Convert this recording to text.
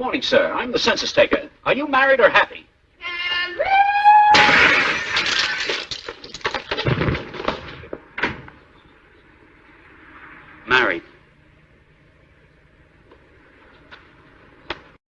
morning, sir. I'm the census taker. Are you married or happy? Married.